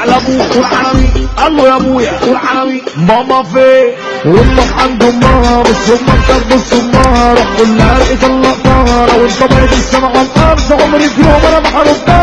على أبوك قول عربي قال له يا أبويا قول عربي ماما فين وامك عند امها بص أمك بص امها روح قول لها لقيت اللقطه وانت بقيت السما على الأرض عمري في يوم أنا ما حرمتها